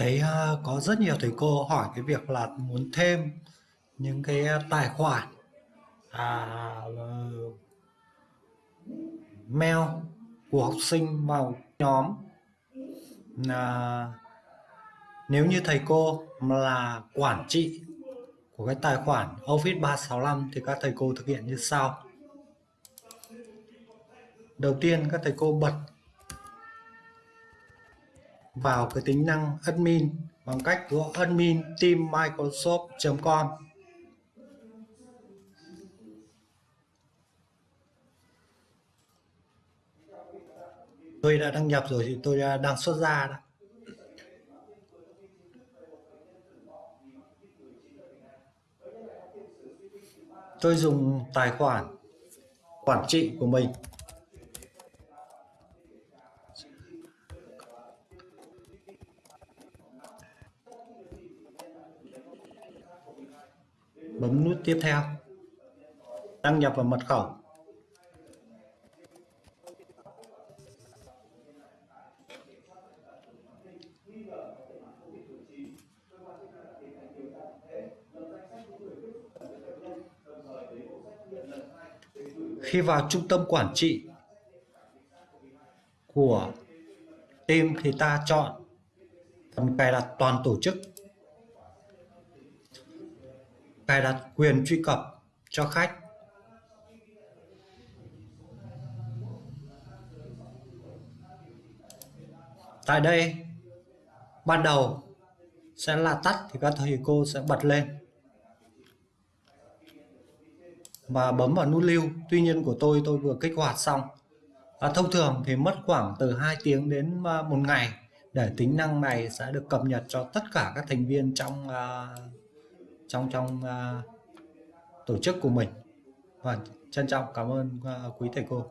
thấy ờ, có rất nhiều thầy cô hỏi cái việc là muốn thêm những cái tài khoản à, mail của học sinh vào nhóm. Là nếu như thầy cô là quản trị của cái tài khoản Office 365 thì các thầy cô thực hiện như sau. Đầu tiên các thầy cô bật vào cái tính năng admin bằng cách gõ admin team microsoft.com tôi đã đăng nhập rồi thì tôi đang xuất ra đó. Tôi dùng tài khoản quản trị của mình. Bấm nút tiếp theo. Đăng nhập vào mật khẩu. Khi vào trung tâm quản trị của team thì ta chọn phần cài đặt toàn tổ chức cài đặt quyền truy cập cho khách. Tại đây ban đầu sẽ là tắt thì các thầy cô sẽ bật lên. Và bấm vào nút lưu. Tuy nhiên của tôi tôi vừa kích hoạt xong. À, thông thường thì mất khoảng từ 2 tiếng đến à, một ngày để tính năng này sẽ được cập nhật cho tất cả các thành viên trong uh, trong trong uh, tổ chức của mình. Và trân trọng cảm ơn uh, quý thầy cô.